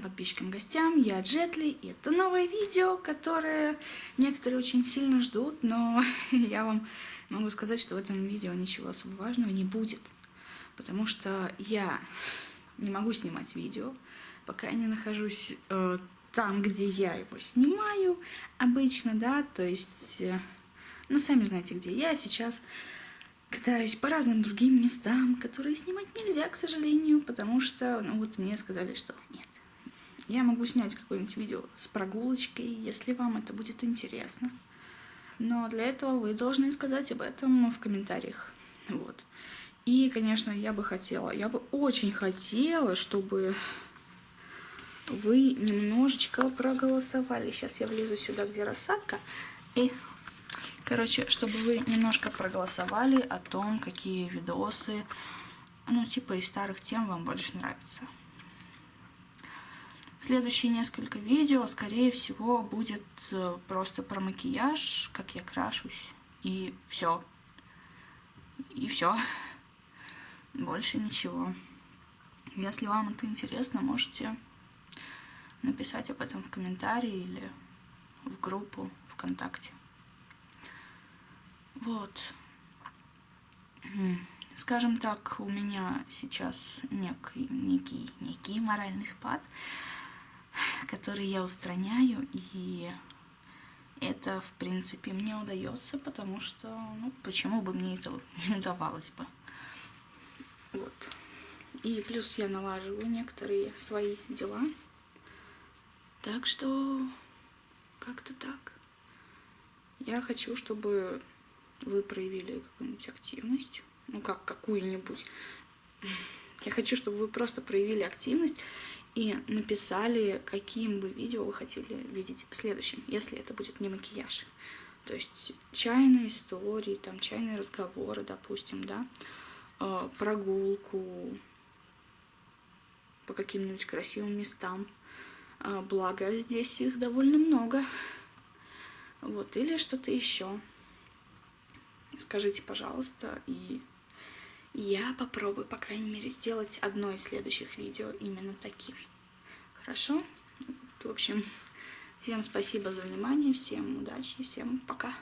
подписчикам, гостям, я Джетли, и это новое видео, которое некоторые очень сильно ждут, но я вам могу сказать, что в этом видео ничего особо важного не будет, потому что я не могу снимать видео, пока я не нахожусь э, там, где я его снимаю обычно, да, то есть, э, ну, сами знаете, где я сейчас катаюсь по разным другим местам, которые снимать нельзя, к сожалению, потому что, ну, вот мне сказали, что нет, я могу снять какое-нибудь видео с прогулочкой, если вам это будет интересно. Но для этого вы должны сказать об этом в комментариях. Вот. И, конечно, я бы хотела, я бы очень хотела, чтобы вы немножечко проголосовали. Сейчас я влезу сюда, где рассадка. И, короче, чтобы вы немножко проголосовали о том, какие видосы, ну, типа из старых тем вам больше нравятся. Следующие несколько видео, скорее всего, будет э, просто про макияж, как я крашусь, и все. И все. Больше ничего. Если вам это интересно, можете написать об этом в комментарии или в группу ВКонтакте. Вот. Скажем так, у меня сейчас некий, некий, некий моральный спад которые я устраняю, и это, в принципе, мне удается, потому что, ну, почему бы мне это не удавалось бы. Вот. И плюс я налаживаю некоторые свои дела. Так что как-то так. Я хочу, чтобы вы проявили какую-нибудь активность. Ну, как какую-нибудь. Я хочу, чтобы вы просто проявили активность и написали, каким бы видео вы хотели видеть следующим, если это будет не макияж. То есть чайные истории, там чайные разговоры, допустим, да, э, прогулку по каким-нибудь красивым местам. Э, благо здесь их довольно много. Вот, или что-то еще. Скажите, пожалуйста, и я попробую, по крайней мере, сделать одно из следующих видео именно таким. Хорошо? В общем, всем спасибо за внимание, всем удачи, всем пока.